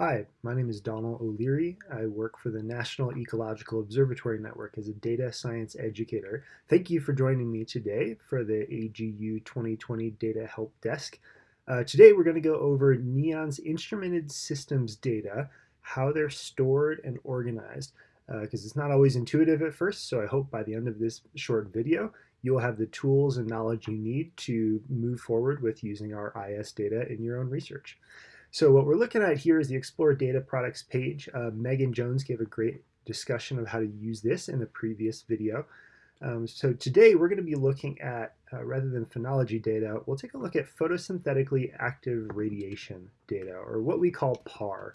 Hi, my name is Donald O'Leary. I work for the National Ecological Observatory Network as a data science educator. Thank you for joining me today for the AGU 2020 Data Help Desk. Uh, today we're going to go over NEON's instrumented systems data, how they're stored and organized, because uh, it's not always intuitive at first, so I hope by the end of this short video you'll have the tools and knowledge you need to move forward with using our IS data in your own research. So what we're looking at here is the Explore Data Products page. Uh, Megan Jones gave a great discussion of how to use this in the previous video. Um, so today we're going to be looking at, uh, rather than phenology data, we'll take a look at photosynthetically active radiation data, or what we call PAR.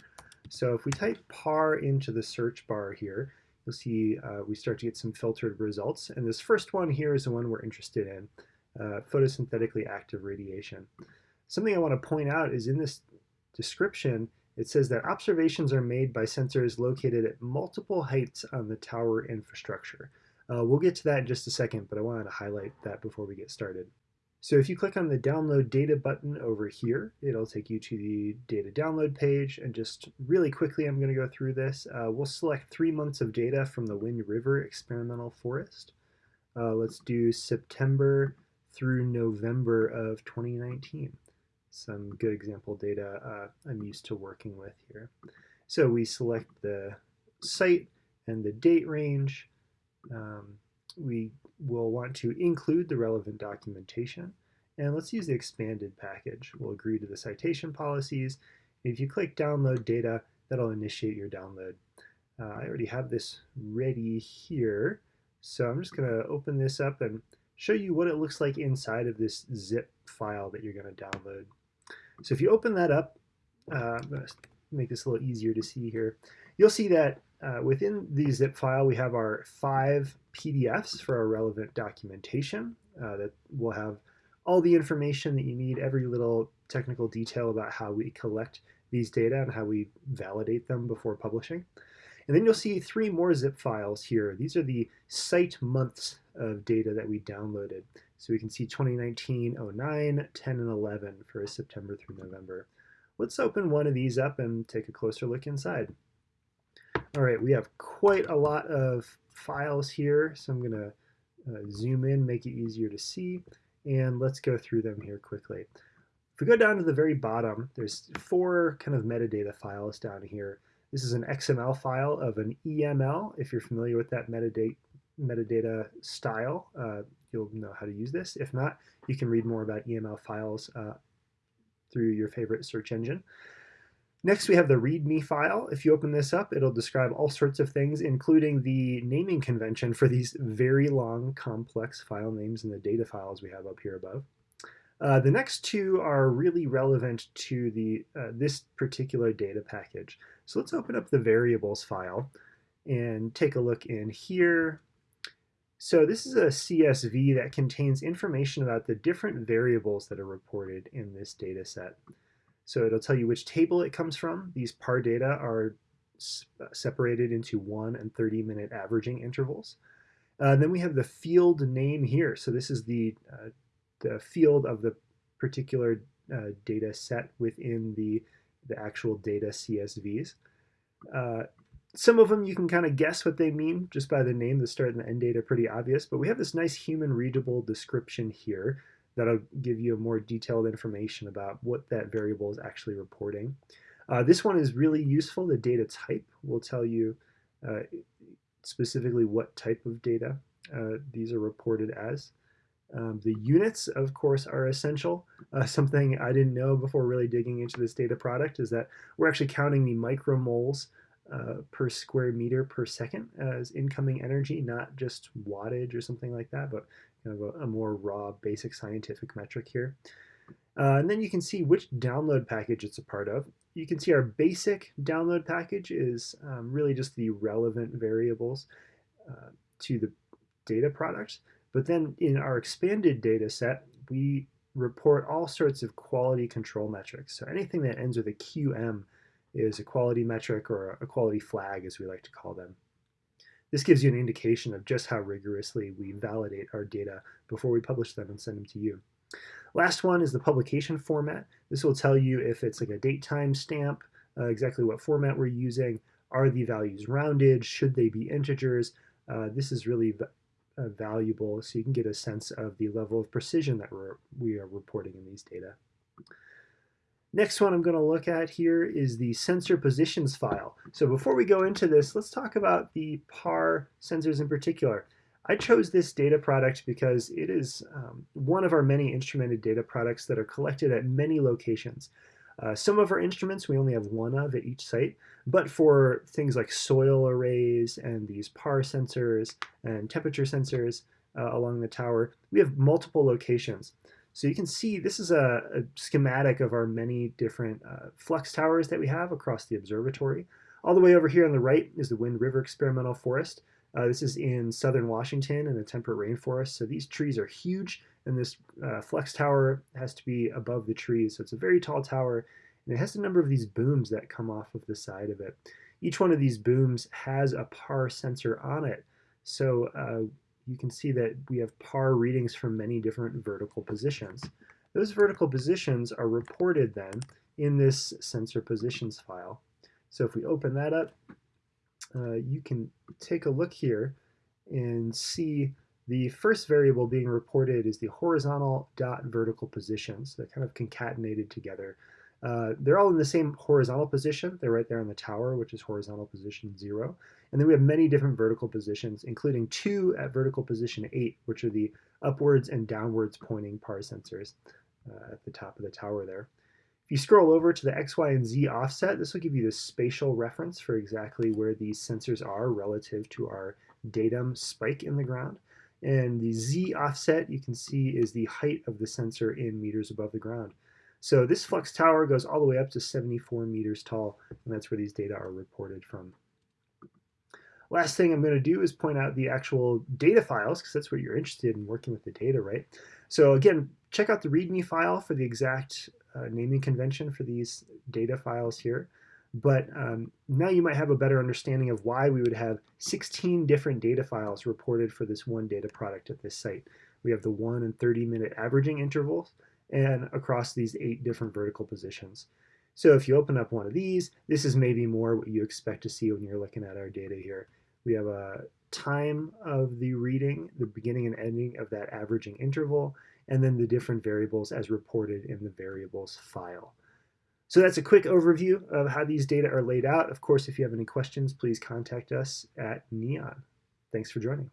So if we type PAR into the search bar here, you'll see uh, we start to get some filtered results. And this first one here is the one we're interested in, uh, photosynthetically active radiation. Something I want to point out is in this description, it says that observations are made by sensors located at multiple heights on the tower infrastructure. Uh, we'll get to that in just a second, but I wanted to highlight that before we get started. So if you click on the download data button over here, it'll take you to the data download page. And just really quickly, I'm going to go through this. Uh, we'll select three months of data from the Wind River Experimental Forest. Uh, let's do September through November of 2019 some good example data uh, I'm used to working with here. So we select the site and the date range. Um, we will want to include the relevant documentation. And let's use the expanded package. We'll agree to the citation policies. If you click download data, that'll initiate your download. Uh, I already have this ready here. So I'm just going to open this up and show you what it looks like inside of this zip file that you're going to download. So if you open that up, uh, I'm going to make this a little easier to see here. You'll see that uh, within the zip file, we have our five PDFs for our relevant documentation uh, that will have all the information that you need, every little technical detail about how we collect these data and how we validate them before publishing. And then you'll see three more zip files here. These are the site months of data that we downloaded. So we can see 2019, 09, 10, and 11 for September through November. Let's open one of these up and take a closer look inside. All right, we have quite a lot of files here, so I'm going to uh, zoom in, make it easier to see, and let's go through them here quickly. If we go down to the very bottom, there's four kind of metadata files down here. This is an XML file of an EML, if you're familiar with that metadata metadata style, uh, you'll know how to use this. If not, you can read more about EML files uh, through your favorite search engine. Next, we have the README file. If you open this up, it'll describe all sorts of things, including the naming convention for these very long, complex file names in the data files we have up here above. Uh, the next two are really relevant to the uh, this particular data package. So let's open up the variables file and take a look in here. So this is a CSV that contains information about the different variables that are reported in this data set. So it'll tell you which table it comes from. These PAR data are uh, separated into 1 and 30 minute averaging intervals. Uh, then we have the field name here. So this is the, uh, the field of the particular uh, data set within the, the actual data CSVs. Some of them you can kind of guess what they mean just by the name. The start and the end date are pretty obvious, but we have this nice human readable description here that'll give you a more detailed information about what that variable is actually reporting. Uh, this one is really useful. The data type will tell you uh, specifically what type of data uh, these are reported as. Um, the units, of course, are essential. Uh, something I didn't know before really digging into this data product is that we're actually counting the micromoles uh, per square meter per second as incoming energy, not just wattage or something like that, but kind of a, a more raw basic scientific metric here. Uh, and then you can see which download package it's a part of. You can see our basic download package is um, really just the relevant variables uh, to the data product. But then in our expanded data set, we report all sorts of quality control metrics. So anything that ends with a QM is a quality metric or a quality flag, as we like to call them. This gives you an indication of just how rigorously we validate our data before we publish them and send them to you. Last one is the publication format. This will tell you if it's like a date time stamp, uh, exactly what format we're using. Are the values rounded? Should they be integers? Uh, this is really uh, valuable so you can get a sense of the level of precision that we're, we are reporting in these data. Next one I'm going to look at here is the sensor positions file. So before we go into this, let's talk about the PAR sensors in particular. I chose this data product because it is um, one of our many instrumented data products that are collected at many locations. Uh, some of our instruments we only have one of at each site, but for things like soil arrays and these PAR sensors and temperature sensors uh, along the tower, we have multiple locations. So you can see this is a, a schematic of our many different uh, flux towers that we have across the observatory. All the way over here on the right is the Wind River Experimental Forest. Uh, this is in southern Washington in a temperate rainforest. So these trees are huge and this uh, flux tower has to be above the trees. So it's a very tall tower and it has a number of these booms that come off of the side of it. Each one of these booms has a PAR sensor on it. So uh, you can see that we have PAR readings from many different vertical positions. Those vertical positions are reported then in this sensor positions file. So if we open that up, uh, you can take a look here and see the first variable being reported is the horizontal dot vertical positions. They're kind of concatenated together. Uh, they're all in the same horizontal position. They're right there on the tower, which is horizontal position zero. And then we have many different vertical positions, including two at vertical position eight, which are the upwards and downwards pointing PAR sensors uh, at the top of the tower there. If you scroll over to the X, Y, and Z offset, this will give you the spatial reference for exactly where these sensors are relative to our datum spike in the ground. And the Z offset, you can see, is the height of the sensor in meters above the ground. So this flux tower goes all the way up to 74 meters tall, and that's where these data are reported from. Last thing I'm going to do is point out the actual data files, because that's what you're interested in working with the data, right? So again, check out the README file for the exact uh, naming convention for these data files here. But um, now you might have a better understanding of why we would have 16 different data files reported for this one data product at this site. We have the 1 and 30 minute averaging intervals and across these eight different vertical positions. So if you open up one of these, this is maybe more what you expect to see when you're looking at our data here. We have a time of the reading, the beginning and ending of that averaging interval, and then the different variables as reported in the variables file. So that's a quick overview of how these data are laid out. Of course, if you have any questions, please contact us at NEON. Thanks for joining.